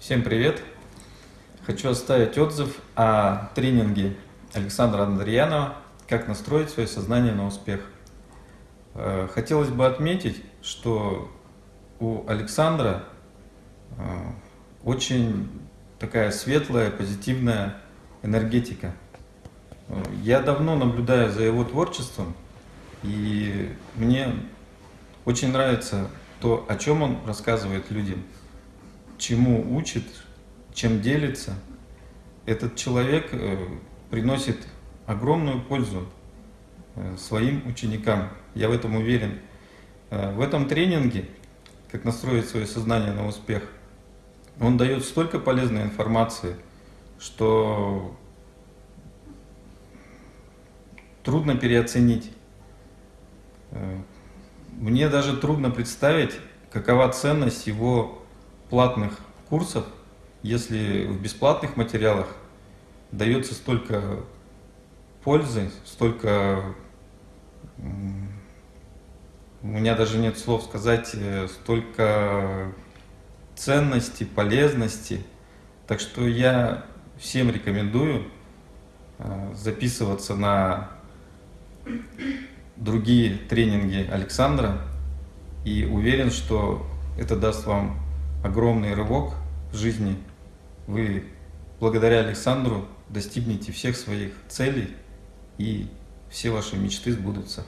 Всем привет! Хочу оставить отзыв о тренинге Александра Андреянова «Как настроить свое сознание на успех». Э, хотелось бы отметить, что у Александра э, очень такая светлая, позитивная энергетика. Э, я давно наблюдаю за его творчеством, и мне очень нравится то, о чем он рассказывает людям – чему учит, чем делится, этот человек э, приносит огромную пользу э, своим ученикам. Я в этом уверен. Э, в этом тренинге, как настроить свое сознание на успех, он дает столько полезной информации, что трудно переоценить. Мне даже трудно представить, какова ценность его платных курсов, если в бесплатных материалах дается столько пользы, столько... У меня даже нет слов сказать, э, столько ценности, полезности. Так что я всем рекомендую э, записываться на другие тренинги Александра и уверен, что это даст вам огромный рывок в жизни. Вы благодаря Александру достигнете всех своих целей и все ваши мечты сбудутся.